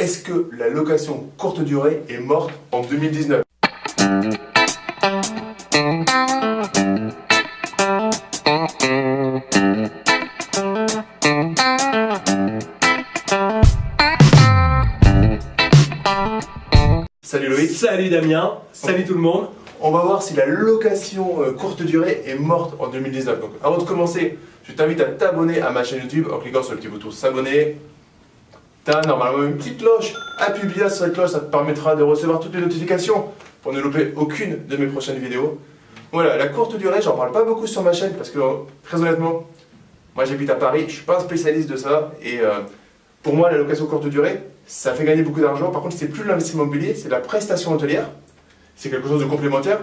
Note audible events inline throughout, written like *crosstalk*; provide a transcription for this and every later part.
Est-ce que la location courte durée est morte en 2019 Salut Loïc Salut Damien, salut tout le monde On va voir si la location euh, courte durée est morte en 2019. Donc avant de commencer, je t'invite à t'abonner à ma chaîne YouTube en cliquant sur le petit bouton s'abonner. Tu as normalement une petite cloche. Appuie bien sur cette cloche, ça te permettra de recevoir toutes les notifications pour ne louper aucune de mes prochaines vidéos. Voilà, la courte durée, j'en parle pas beaucoup sur ma chaîne parce que très honnêtement, moi j'habite à Paris, je suis pas un spécialiste de ça et euh, pour moi la location courte durée, ça fait gagner beaucoup d'argent. Par contre, c'est plus l'investissement immobilier, c'est la prestation hôtelière. C'est quelque chose de complémentaire.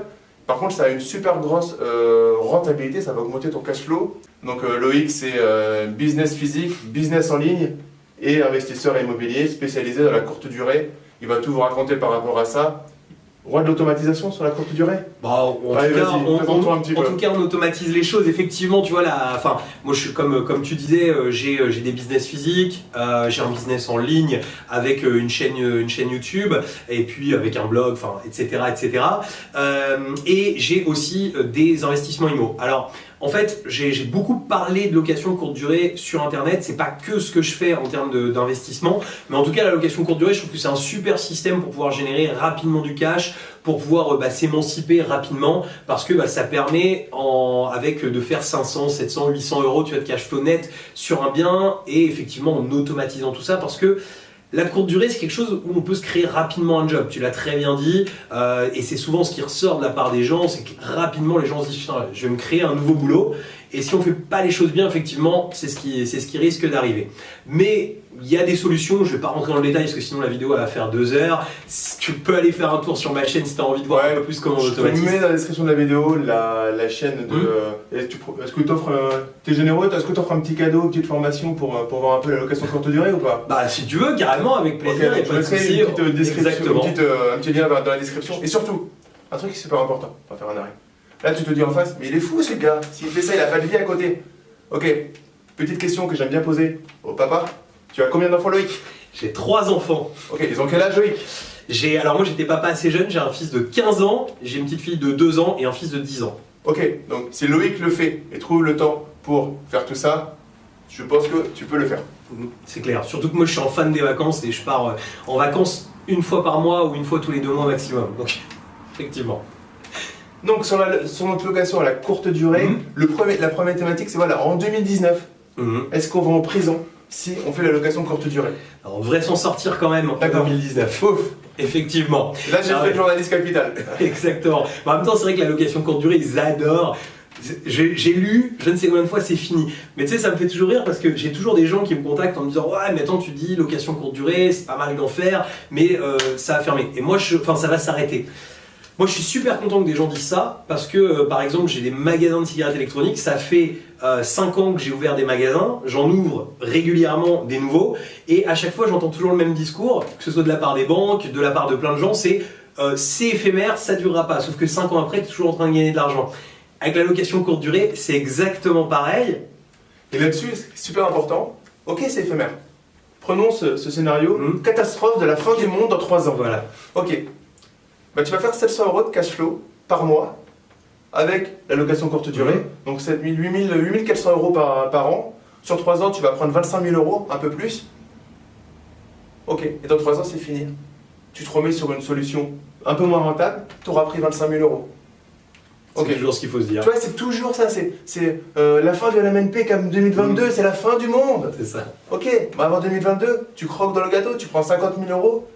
Par contre, ça a une super grosse euh, rentabilité, ça va augmenter ton cash flow. Donc euh, c'est euh, business physique, business en ligne et investisseur immobilier spécialisé dans la courte durée. Il va tout vous raconter par rapport à ça. Roi de l'automatisation sur la courte durée Bon, en, Allez, tout cas, on, on- un petit en peu. tout cas, on automatise les choses. Effectivement, tu vois, la, enfin, moi, je suis comme, comme tu disais, euh, j'ai euh, j'ai des business physiques, euh, j'ai un business en ligne avec une chaîne, une chaîne YouTube, et puis avec un blog, enfin, etc., etc. Euh, et j'ai aussi des investissements IMO. Alors, en fait, j'ai beaucoup parlé de location courte durée sur Internet. C'est pas que ce que je fais en termes d'investissement, mais en tout cas, la location courte durée, je trouve que c'est un super système pour pouvoir générer rapidement du cash, pour pouvoir euh, bah, s'émanciper rapidement, parce que bah, ça permet, avec euh, de faire 500, 700, 800 euros, tu as de cash flow net sur un bien, et effectivement en automatisant tout ça, parce que la courte durée, c'est quelque chose où on peut se créer rapidement un job. Tu l'as très bien dit, euh, et c'est souvent ce qui ressort de la part des gens, c'est que rapidement les gens se disent je vais me créer un nouveau boulot. Et si on fait pas les choses bien, effectivement, c'est ce qui, ce qui risque d'arriver. Mais il y a des solutions. Je vais pas rentrer dans le détail parce que sinon la vidéo elle va faire deux heures. Tu peux aller faire un tour sur ma chaîne si tu as envie de voir Ouais, un peu plus comment on Je mets dans la description de la vidéo la, la chaîne de... Euh, Est-ce que tu offres... euh, T'es généreux Est-ce que tu offres un petit cadeau, une petite formation pour, euh, pour voir un peu la location courte durée ou pas? Bah si tu veux, carrément, avec plaisir. Je pas de une petite euh, description, une petite, euh, un petit lien dans dans la description. Et surtout, un truc qui est super important, on va faire un arrêt. Là, tu te dis en face, mais il est fou ce gars, s'il fait ça, il a pas de vie à côté. Ok, petite question que j'aime bien poser au papa. Tu as combien d'enfants Loïc? J'ai trois enfants. Ok, ils ont quel âge Loïc? J'ai alors moi j'étais papa assez jeune. J'ai un fils de 15 ans, j'ai une petite fille de 2 ans et un fils de 10 ans. Ok, donc si Loïc le fait et trouve le temps pour faire tout ça, je pense que tu peux le faire. C'est clair. Surtout que moi je suis en fan des vacances et je pars euh, en vacances une fois par mois ou une fois tous les deux mois maximum. Donc *laughs* effectivement. Donc sur, la, sur notre location à la courte durée, Mhm. le premier, la première thématique c'est voilà, en 2019, Mhm. est-ce qu'on va en prison si on fait la location courte durée? Alors on devrait s'en sortir quand même en D'accord. 2019. Ouf Effectivement. Là j'ai Ah fait ouais. le journaliste capital. *laughs* Exactement. Mais en même temps, c'est vrai que la location courte durée, ils adorent. J'ai j'ai lu, je ne sais combien de fois c'est fini. Mais tu sais, ça me fait toujours rire parce que j'ai toujours des gens qui me contactent en me disant Ouais, mais attends, tu dis location courte durée, c'est pas mal d'en faire, mais euh, ça va fermer. Et moi, je, enfin, ça va s'arrêter. Moi, je suis super content que des gens disent ça parce que, euh, par exemple, j'ai des magasins de cigarettes électroniques. Ça fait 5 ans que j'ai ouvert des magasins. J'en ouvre régulièrement des nouveaux. Et à chaque fois, j'entends toujours le même discours, que ce soit de la part des banques, de la part de plein de gens c'est euh, c'est éphémère, ça durera pas. Sauf que 5 ans après, tu es toujours en train de gagner de l'argent. Avec la location courte durée, c'est exactement pareil. Et là-dessus, c'est super important. Ok, c'est éphémère. Prenons ce, ce scénario, Mhm. catastrophe de la fin du monde dans 3 ans. Voilà. Ok. Bah, tu vas faire 700 euros de cash flow par mois avec la location courte durée. Donc 7000, 8000, 8400 euros par, par an. Sur 3 ans, tu vas prendre 25 000 euros, un peu plus. Ok. Et dans 3 ans, c'est fini. Tu te remets sur une solution un peu moins rentable, tu auras pris 25 000 euros. C'est toujours ce qu'il faut se dire. Tu vois, c'est toujours ça. C'est euh, la fin de la MNP comme 2022, c'est la fin du monde. C'est ça. Ok, bah avant 2022, tu croques dans le gâteau, tu prends 50 000 euros.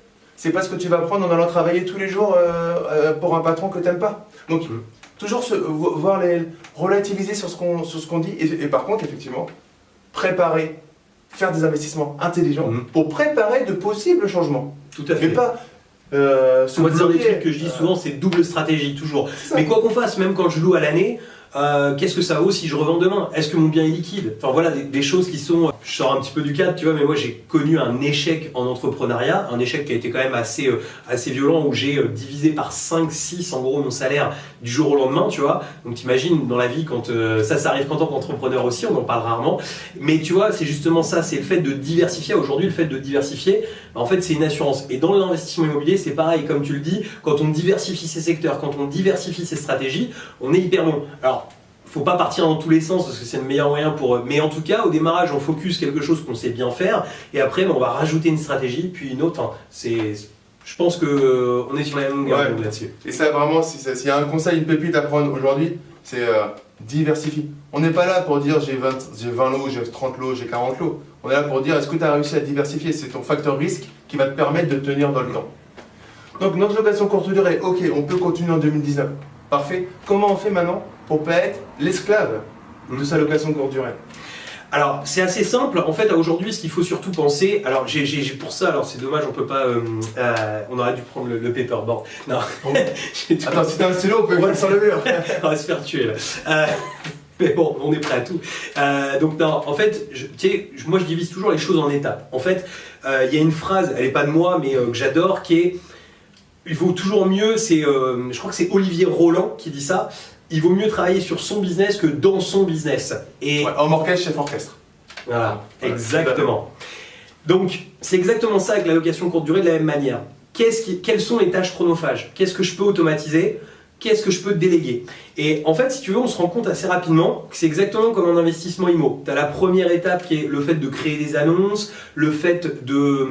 C'est pas ce que tu vas prendre en allant travailler tous les jours euh, euh, pour un patron que t'aimes pas. Donc, Mhm. toujours se, vo- voir les, relativiser sur ce qu'on dit. Et, et par contre, effectivement, préparer, faire des investissements intelligents Mhm. pour préparer de possibles changements. Tout à fait. Mais pas euh, se Moi, des trucs que je dis Euh, souvent, c'est double stratégie, toujours. Mais quoi qu'on fasse, même quand je loue à l'année, Euh, Qu'est-ce que ça vaut si je revends demain? Est-ce que mon bien est liquide? Enfin voilà, des, choses qui sont. Je sors un petit peu du cadre, tu vois, mais moi j'ai connu un échec en entrepreneuriat, un échec qui a été quand même assez, euh, assez violent où j'ai euh, divisé par 5, 6 en gros mon salaire du jour au lendemain, tu vois. Donc t'imagines dans la vie quand euh, ça, ça arrive quand on est entrepreneur aussi, on en parle rarement. Mais tu vois, c'est justement ça, c'est le fait de diversifier. Aujourd'hui, le fait de diversifier, bah, en fait, c'est une assurance. Et dans l'investissement immobilier, c'est pareil, comme tu le dis, quand on diversifie ses secteurs, quand on diversifie ses stratégies, on est hyper bon. Alors, faut pas partir dans tous les sens parce que c'est le meilleur moyen pour. Mais en tout cas, au démarrage, on focus quelque chose qu'on sait bien faire, et après, bah, on va rajouter une stratégie, puis une autre. C'est. Je pense que euh, on est sur la même longueur Ouais. là-dessus. Et ça, vraiment, s'il y a un conseil, une pépite à prendre aujourd'hui, c'est euh, diversifier. On n'est pas là pour dire j'ai 20, j'ai 20 lots, j'ai 30 lots, j'ai 40 lots. On est là pour dire est-ce que tu as réussi à diversifier? C'est ton facteur risque qui va te permettre de tenir dans le temps. Donc, notre location courte durée, ok, on peut continuer en 2019. Parfait. Comment on fait maintenant pour pas être l'esclave de sa location courte durée? Alors, c'est assez simple. En fait, aujourd'hui, ce qu'il faut surtout penser. Alors, j'ai pour ça, alors c'est dommage, on peut pas. euh, euh, on aurait dû prendre le, le paperboard. Non, *laughs* Attends, si t'as un stylo, on peut le sur le mur. *laughs* on va se faire tuer là. Euh, *laughs* mais bon, on est prêt à tout. Donc non, en fait, je, tu sais, je- moi je divise toujours les choses en étapes. En fait, il y a une phrase, elle est pas de moi, mais que j'adore, qui est il vaut toujours mieux. C'est, je crois que c'est Olivier Roland qui dit ça. Il vaut mieux travailler sur son business que dans son business. Et Ouais, homme orchestre, chef orchestre. voilà, Voilà, exactement. Donc, c'est exactement ça avec la location courte durée de la même manière. Qui- quelles sont les tâches chronophages? Qu'est-ce que je peux automatiser? Qu'est-ce que je peux déléguer? Et en fait, si tu veux, on se rend compte assez rapidement que c'est exactement comme un investissement IMO. Tu as la première étape qui est le fait de créer des annonces, le fait de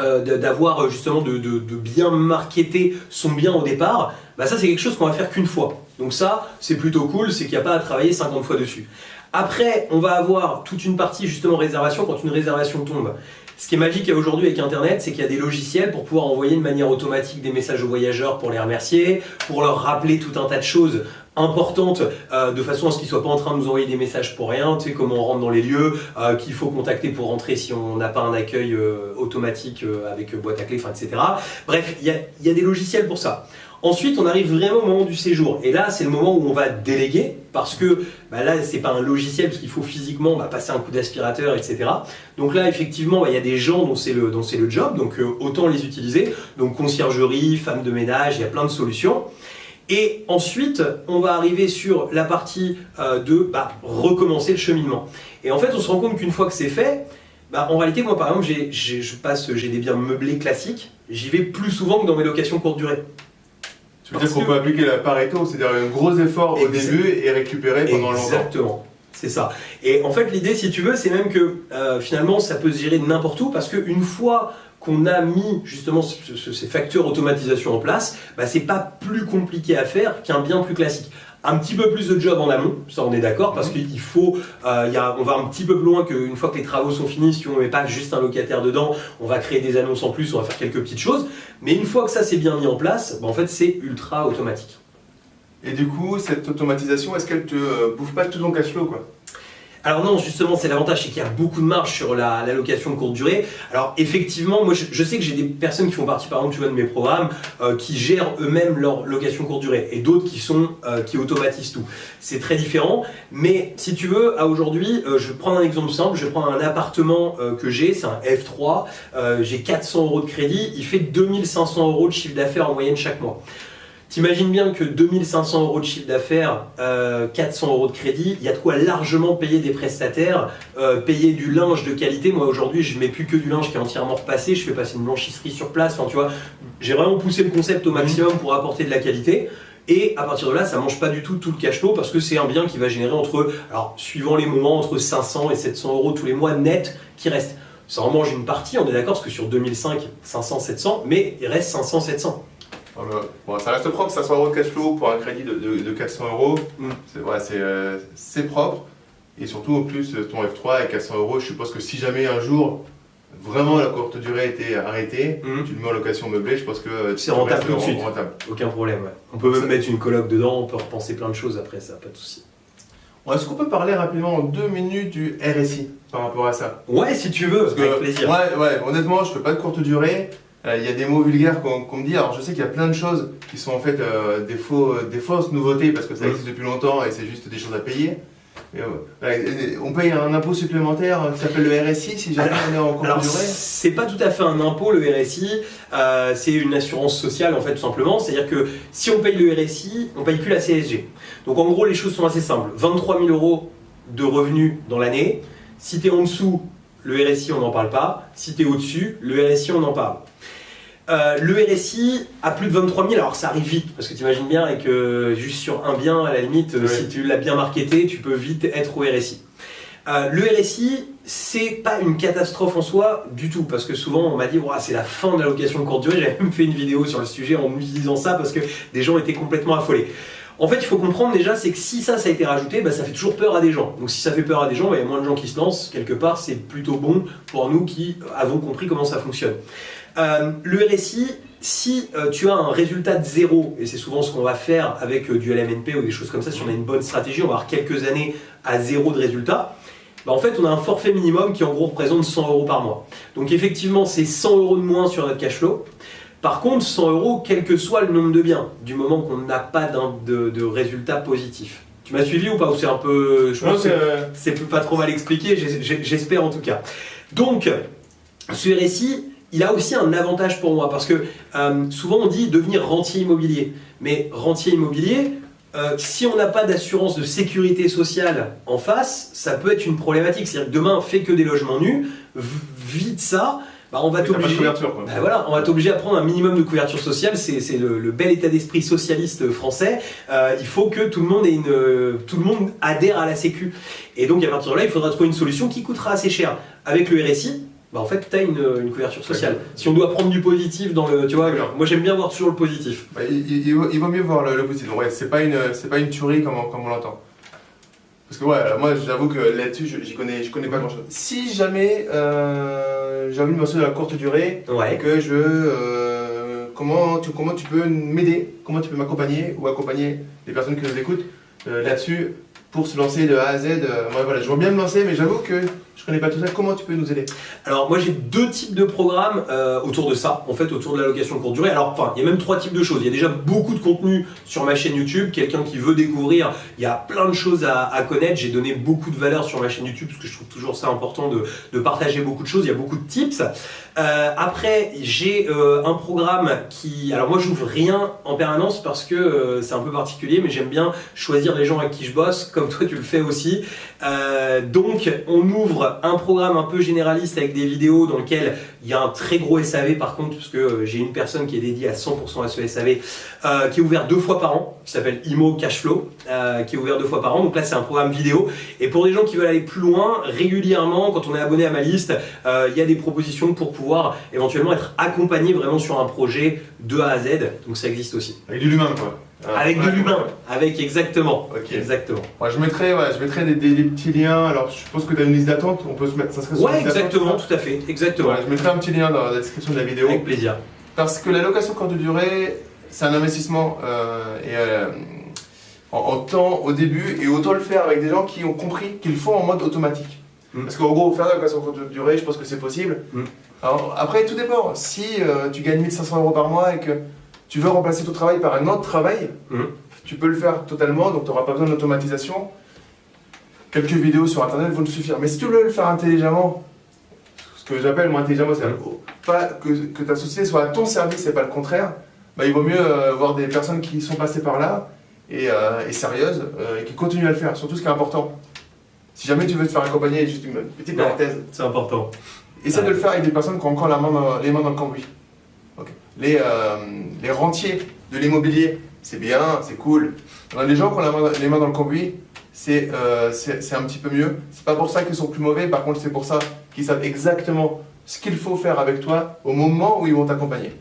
euh, d'avoir justement de, de- de bien marketer son bien au départ, bah ça c'est quelque chose qu'on va faire qu'une fois. Donc ça, c'est plutôt cool, c'est qu'il n'y a pas à travailler 50 fois dessus. Après, on va avoir toute une partie justement réservation quand une réservation tombe. Ce qui est magique aujourd'hui avec Internet, c'est qu'il y a des logiciels pour pouvoir envoyer de manière automatique des messages aux voyageurs pour les remercier, pour leur rappeler tout un tas de choses importantes euh, de façon à ce qu'ils soient pas en train de nous envoyer des messages pour rien, tu sais, comment on rentre dans les lieux, euh, qu'il faut contacter pour rentrer si on n'a pas un accueil euh, automatique avec boîte à clé, etc. Bref, il y a, des logiciels pour ça. Ensuite, on arrive vraiment au moment du séjour. Et là, c'est le moment où on va déléguer, parce que bah là, c'est pas un logiciel, parce qu'il faut physiquement bah, passer un coup d'aspirateur, etc. Donc là, effectivement, bah, il y a des gens dont c'est le, job, donc autant les utiliser. Donc conciergerie, femme de ménage, il y a plein de solutions. Et ensuite, on va arriver sur la partie euh, de bah, recommencer le cheminement. Et en fait, on se rend compte qu'une fois que c'est fait, bah, en réalité, moi par exemple, j'ai, j'ai- je passe, j'ai des biens meublés classiques, j'y vais plus souvent que dans mes locations courte durée. Tu veux dire qu'on peut appliquer la Pareto, c'est-à-dire un gros effort au début et récupérer pendant longtemps. Exactement. C'est ça. Et en fait, l'idée, si tu veux, c'est même que euh, finalement, ça peut se gérer n'importe où parce qu'une fois qu'on a mis justement ce- ce- ces facteurs automatisation en place, bah, c'est pas plus compliqué à faire qu'un bien plus classique. Un petit peu plus de job en amont, ça on est d'accord, parce qu'il faut, euh, il y a, on va un petit peu plus loin qu'une fois que les travaux sont finis, si on ne met pas juste un locataire dedans, on va créer des annonces en plus, on va faire quelques petites choses. Mais une fois que ça c'est bien mis en place, bah, en fait c'est ultra automatique. Et du coup, cette automatisation, est-ce qu'elle te euh, bouffe pas tout ton cash flow quoi? Alors non, justement, c'est l'avantage, c'est qu'il y a beaucoup de marge sur la, location de courte durée. Alors effectivement, moi je, sais que j'ai des personnes qui font partie, par exemple, de mes programmes, euh, qui gèrent eux-mêmes leur location courte durée, et d'autres qui sont euh, qui automatisent tout. C'est très différent, mais si tu veux, à aujourd'hui, je vais prendre un exemple simple. Je prendre un appartement que j'ai, c'est un F3, euh, j'ai 400 euros de crédit, il fait 2500 euros de chiffre d'affaires en moyenne chaque mois. T'imagines bien que 2500 euros de chiffre d'affaires, euh, 400 euros de crédit, il y a de quoi largement payer des prestataires, euh, payer du linge de qualité. Moi aujourd'hui, je mets plus que du linge qui est entièrement repassé, je fais passer une blanchisserie sur place. Enfin, tu vois, j'ai vraiment poussé le concept au maximum pour apporter de la qualité. Et à partir de là, ça mange pas du tout tout le cash flow parce que c'est un bien qui va générer entre, alors suivant les moments, entre 500 et 700 euros tous les mois net qui restent. Ça en mange une partie, on est d'accord, parce que sur 2005, 500, 700, mais il reste 500, 700. Voilà. Bon, ça reste propre, 500 euros de cash flow pour un crédit de, de- de 400 euros. Mm. C'est ouais, c'est, euh, propre. Et surtout, en plus, ton F3 avec 400 euros, je suppose que si jamais un jour, vraiment la courte durée était arrêtée, Mm. tu le mets en location meublée, je pense que euh, C'est rentable tout de suite. rentable. Aucun problème, ouais. On peut même Ça- mettre une coloc dedans, on peut repenser plein de choses après ça, pas de souci. Est-ce qu'on peut parler rapidement en deux minutes du RSI par rapport à ça? Ouais, si tu veux, Parce que, avec plaisir. Ouais, ouais, honnêtement, je fais pas de courte durée. Euh, il y a des mots vulgaires qu'on me dit. Alors je sais qu'il y a plein de choses qui sont en fait euh, des, faux, des fausses nouveautés parce que ça existe depuis longtemps et c'est juste des choses à payer. Euh, et- on paye un impôt supplémentaire qui s'appelle le RSI si jamais on est en durée. c'est pas tout à fait un impôt, le RSI, euh, c'est une assurance sociale en fait, tout simplement. C'est-à-dire que si on paye le RSI, on paye plus la CSG. Donc en gros, les choses sont assez simples 23 000 euros de revenus dans l'année. Si tu es en dessous, le RSI, on n'en parle pas. Si tu es au-dessus, le RSI, on en parle. Euh, le RSI à plus de 23 000, alors ça arrive vite, parce que tu imagines bien avec euh, juste sur un bien, à la limite, euh, si tu l'as bien marketé, tu peux vite être au RSI. Euh, le RSI, c'est pas une catastrophe en soi du tout, parce que souvent on m'a dit c'est la fin de la location de courte durée. J'avais même fait une vidéo sur le sujet en utilisant ça parce que des gens étaient complètement affolés. En fait, il faut comprendre déjà, c'est que si ça, a été rajouté, bah, ça fait toujours peur à des gens. Donc si ça fait peur à des gens, bah, il y a moins de gens qui se lancent. Quelque part, c'est plutôt bon pour nous qui avons compris comment ça fonctionne. Euh, le RSI, si euh, tu as un résultat de zéro, et c'est souvent ce qu'on va faire avec euh, du LMNP ou des choses comme ça, si on a une bonne stratégie, on va avoir quelques années à zéro de résultat, bah, en fait on a un forfait minimum qui en gros représente 100 euros par mois. Donc effectivement c'est 100 euros de moins sur notre cash flow. Par contre 100 euros quel que soit le nombre de biens, du moment qu'on n'a pas de, de résultat positif. Tu m'as suivi ou pas Ou c'est un peu... Je pense que c'est, euh, c'est pas trop mal expliqué, j'espère en tout cas. Donc, ce RSI, il a aussi un avantage pour moi parce que euh, souvent on dit devenir rentier immobilier. Mais rentier immobilier, euh, si on n'a pas d'assurance de sécurité sociale en face, ça peut être une problématique. C'est-à-dire que demain, fait que des logements nus, vide ça, bah, on va t'obliger. Bah voilà, on va t'obliger à prendre un minimum de couverture sociale, c'est le, le bel état d'esprit socialiste français. Euh, il faut que tout le monde ait une, euh, tout le monde adhère à la Sécu. Et donc à partir de là, il faudra trouver une solution qui coûtera assez cher. Avec le RSI, bah en fait, tu as une, une couverture sociale. Si on doit prendre du positif dans le, tu vois, moi j'aime bien voir toujours le positif. Bah, il, il- il vaut, mieux voir le, le positif. Ouais, c'est pas une, pas une tuerie comme, on- comme on l'entend. Parce que ouais, moi j'avoue que là-dessus, je- j'y connais, je connais pas grand-chose. Si jamais euh, j'ai envie de me lancer dans la courte durée et Ouais. que je, euh, comment tu, comment tu peux m'aider, comment tu peux m'accompagner ou accompagner les personnes qui nous écoutent euh, là-dessus pour se lancer de A à Z. euh, moi voilà, je veux bien me lancer, mais j'avoue que je connais pas tout ça. Comment tu peux nous aider Alors moi j'ai deux types de programmes euh, autour de ça, en fait autour de la location courte durée. Alors enfin il y a même trois types de choses. Il y a déjà beaucoup de contenu sur ma chaîne YouTube. Quelqu'un qui veut découvrir, il y a plein de choses à, connaître. J'ai donné beaucoup de valeur sur ma chaîne YouTube parce que je trouve toujours ça important de, partager beaucoup de choses. Il y a beaucoup de tips. Euh, après j'ai euh, un programme qui, alors moi j'ouvre rien en permanence parce que c'est un peu particulier, mais j'aime bien choisir les gens avec qui je bosse, comme toi tu le fais aussi. Donc on ouvre un programme un peu généraliste avec des vidéos dans lequel il y a un très gros SAV par contre, parce que euh, j'ai une personne qui est dédiée à 100% à ce SAV, euh, qui est ouvert deux fois par an, qui s'appelle Imo Cashflow, euh, qui est ouvert deux fois par an. Donc là c'est un programme vidéo. Et pour les gens qui veulent aller plus loin, régulièrement, quand on est abonné à ma liste, euh, il y a des propositions pour pouvoir éventuellement être accompagné vraiment sur un projet de A à Z. Donc ça existe aussi. Avec de l'humain quoi. Ah, Avec de l'humain, ouais. avec exactement. Ok. Exactement. Ouais, je mettrai, ouais, je mettrai des, des- des petits liens. Alors, je suppose que tu as une liste d'attente. On peut se mettre. Ça serait sur Ouais, exactement, tout à fait, exactement. Ouais, je mettrai un petit lien dans la description de la vidéo. Avec plaisir. Parce que la location courte durée, c'est un investissement euh, et, euh, en, en temps au début et autant le faire avec des gens qui ont compris qu'ils le font en mode automatique. Mm. Parce qu'en gros, faire de la location courte durée, je pense que c'est possible. Mm. Alors, après, tout dépend. Si euh, tu gagnes 1500 euros par mois et que tu veux remplacer ton travail par un autre travail, Mm. tu peux le faire totalement, donc tu n'auras pas besoin d'automatisation. Quelques vidéos sur internet vont te suffire. Mais si tu veux le faire intelligemment, ce que j'appelle moi intelligemment, c'est pas que, que ta société soit à ton service et pas le contraire, bah, il vaut mieux euh, voir des personnes qui sont passées par là et, euh, et sérieuses euh, et qui continuent à le faire. Surtout ce qui est important. Si jamais tu veux te faire accompagner, juste une petite parenthèse, C'est important. essaie Ouais. de le faire avec des personnes qui ont encore la main dans- les mains dans le cambouis. Les, euh, les rentiers de l'immobilier, c'est bien, c'est cool. A des gens qui ont les mains dans le cambouis, c'est euh, un petit peu mieux. C'est pas pour ça qu'ils sont plus mauvais, par contre, c'est pour ça qu'ils savent exactement ce qu'il faut faire avec toi au moment où ils vont t'accompagner.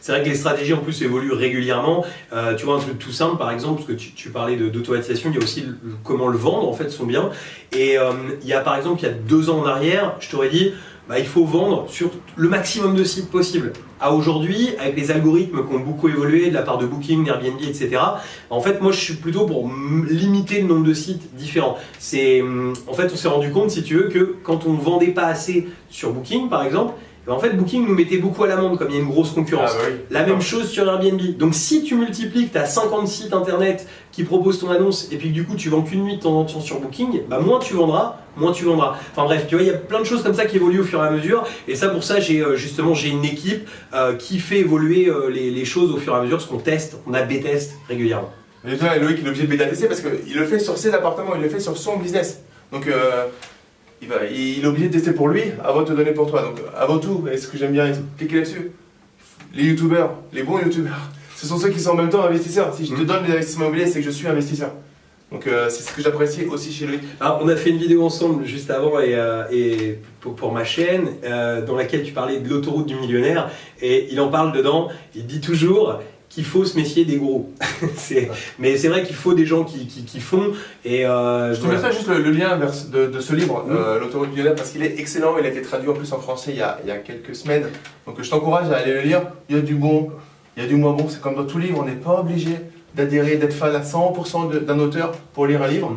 C'est vrai que les stratégies en plus évoluent régulièrement. Euh, tu vois un truc tout simple par exemple, parce que tu, tu parlais d'automatisation, il y a aussi comment le vendre en fait son bien. Et euh, il y a par exemple il y a deux ans en arrière, je t'aurais dit bah, il faut vendre sur le maximum de sites possible. À aujourd'hui, avec les algorithmes qui ont beaucoup évolué de la part de Booking, d'Airbnb, etc. En fait, moi je suis plutôt pour limiter le nombre de sites différents. C'est hum, en fait on s'est rendu compte si tu veux que quand on vendait pas assez sur Booking par exemple, en fait, Booking nous mettait beaucoup à l'amende comme il y a une grosse concurrence. Ah, bah oui. La même chose sur Airbnb. Donc si tu multiplies que tu as 50 sites internet qui proposent ton annonce et puis que du coup tu vends qu'une nuit de temps en temps sur Booking, bah moins tu vendras, moins tu vendras. Enfin bref, tu vois, il y a plein de choses comme ça qui évoluent au fur et à mesure. Et ça pour ça, j'ai euh, justement j'ai une équipe euh, qui fait évoluer euh, les, les choses au fur et à mesure, parce qu'on teste, on a test régulièrement. Et toi, Loïc, il est obligé de bêta tester parce qu'il le fait sur ses appartements, il le fait sur son business. Donc, euh, il, va, il est obligé de tester pour lui avant de te donner pour toi. Donc, avant tout, et ce que j'aime bien cliquer là-dessus, les youtubeurs, les bons youtubeurs, *laughs* ce sont ceux qui sont en même temps investisseurs. Si je te Mhm. donne des investissements immobiliers, c'est que je suis investisseur. Donc, euh, c'est ce que j'apprécie aussi chez lui. Alors, on a fait une vidéo ensemble juste avant et, euh, et pour, pour ma chaîne euh, dans laquelle tu parlais de l'autoroute du millionnaire et il en parle dedans. Il dit toujours qu'il faut se méfier des gros. *laughs* C'est- mais c'est vrai qu'il faut des gens qui, qui, qui font et euh, Je te mettrai juste le, le lien vers, de, de ce livre, euh, L'autoroute du parce qu'il est excellent. Il a été traduit en plus en français il y a, il y a quelques semaines. Donc je t'encourage à aller le lire. Il y a du bon, il y a du moins bon. C'est comme dans tout livre, on n'est pas obligé d'adhérer, d'être fan à 100% de- d'un auteur pour lire un livre.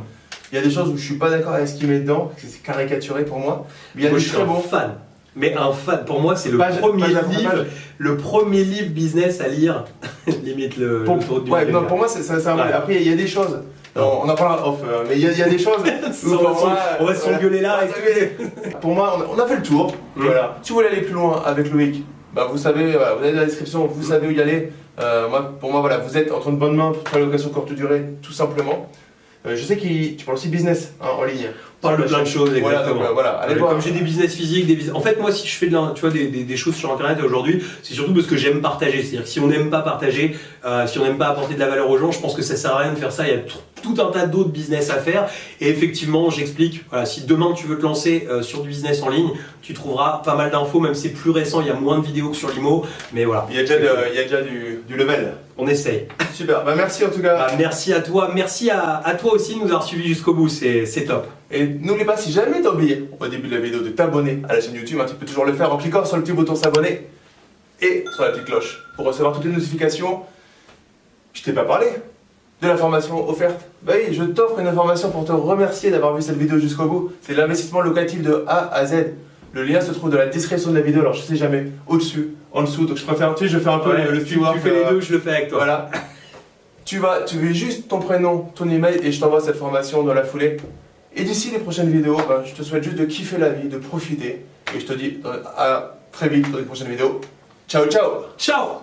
Il y a des choses où je suis pas d'accord avec ce qu'il met dedans, c'est caricaturé pour moi. Mais il y a Moi, des je suis très un bons. fan. Mais un fan, pour moi, c'est le Page- premier page livre, page. le premier livre business à lire. *laughs* Limite le Pour, du ouais, non, pour moi, c'est un- Ouais. Après, il y a des choses. On, on en parlera off, euh, mais il y, a- il y a des choses. *laughs* où on va on va s'engueuler là et. Pour moi, on a, on a fait le tour. Mm. Voilà. Si vous voulez aller plus loin avec Loïc, bah, vous savez, voilà, vous avez dans la description, vous savez où y aller. Euh, moi, pour moi, voilà, vous êtes entre de bonnes mains pour faire la location courte durée, tout simplement. Euh, je sais que tu parles aussi business hein, en ligne. On parle de plein de choses, Voilà, exactement. donc, euh, voilà, allez Ouais, voir. Comme j'ai des business physiques, des business... en fait moi si je fais de la- tu vois, des, des- des choses sur internet aujourd'hui, c'est surtout parce que j'aime partager. C'est-à-dire que si on n'aime pas partager, euh, si on n'aime pas apporter de la valeur aux gens, je pense que ça sert à rien de faire ça. Il y a tout un tas d'autres business à faire. Et effectivement, j'explique, voilà, si demain tu veux te lancer euh, sur du business en ligne, tu trouveras pas mal d'infos, même si c'est plus récent, il y a moins de vidéos que sur l'IMO. Mais voilà, Il y a déjà, de- il y a déjà du, du level. on essaye. Super, bah, merci en tout cas. Bah, merci à toi, merci à, à toi aussi de nous avoir suivis jusqu'au bout, c'est c'est top. Et n'oublie pas, si jamais t'as oublié au début de la vidéo de t'abonner à la chaîne YouTube, hein, tu peux toujours le faire en cliquant sur le petit bouton s'abonner et sur la petite cloche pour recevoir toutes les notifications. Je t'ai pas parlé de la formation offerte. Bah oui, je t'offre une information pour te remercier d'avoir vu cette vidéo jusqu'au bout. C'est l'investissement locatif de A à Z. Le lien se trouve dans la description de la vidéo, alors je sais jamais, au-dessus, en dessous, donc je préfère, tu sais, je fais un peu Ouais, le, le tu, fais les euh, deux, je le fais avec toi. Voilà. Tu vas, tu mets juste ton prénom, ton email et je t'envoie cette formation dans la foulée. Et d'ici les prochaines vidéos, ben, je te souhaite juste de kiffer la vie, de profiter. Et je te dis euh, à très vite dans les prochaines vidéos. Ciao, ciao Ciao